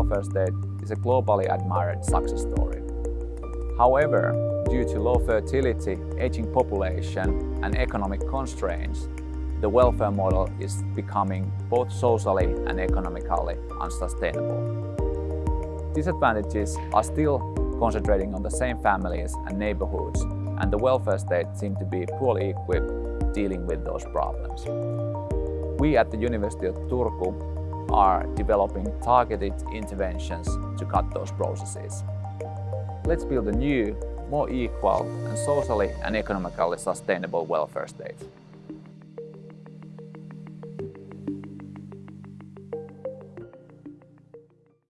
welfare state is a globally admired success story. However, due to low fertility, aging population and economic constraints, the welfare model is becoming both socially and economically unsustainable. Disadvantages are still concentrating on the same families and neighborhoods, and the welfare state seems to be poorly equipped dealing with those problems. We at the University of Turku are developing targeted interventions to cut those processes. Let's build a new, more equal and socially and economically sustainable welfare state.